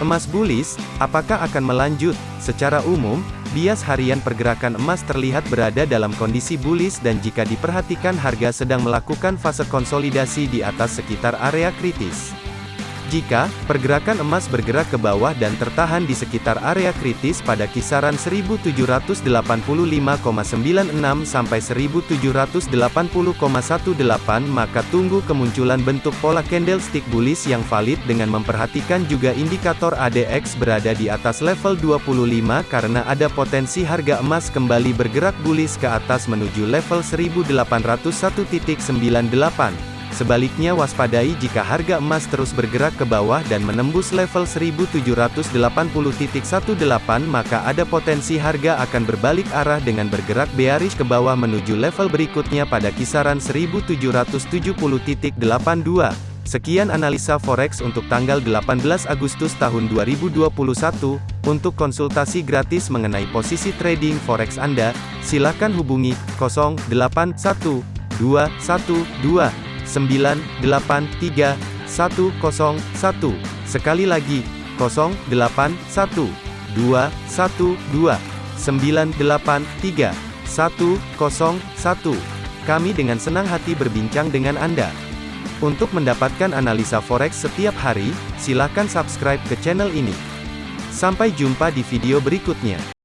Emas bullish, apakah akan melanjut? Secara umum, bias harian pergerakan emas terlihat berada dalam kondisi bullish dan jika diperhatikan harga sedang melakukan fase konsolidasi di atas sekitar area kritis. Jika pergerakan emas bergerak ke bawah dan tertahan di sekitar area kritis pada kisaran 1785,96 sampai 1780,18 maka tunggu kemunculan bentuk pola candlestick bullish yang valid dengan memperhatikan juga indikator ADX berada di atas level 25 karena ada potensi harga emas kembali bergerak bullish ke atas menuju level 1801.98. Sebaliknya waspadai jika harga emas terus bergerak ke bawah dan menembus level 1780.18 maka ada potensi harga akan berbalik arah dengan bergerak bearish ke bawah menuju level berikutnya pada kisaran 1770.82. Sekian analisa forex untuk tanggal 18 Agustus tahun 2021. Untuk konsultasi gratis mengenai posisi trading forex Anda, silakan hubungi 081212 983 101. Sekali lagi, 081 212 983 101. Kami dengan senang hati berbincang dengan Anda. Untuk mendapatkan analisa forex setiap hari, silakan subscribe ke channel ini. Sampai jumpa di video berikutnya.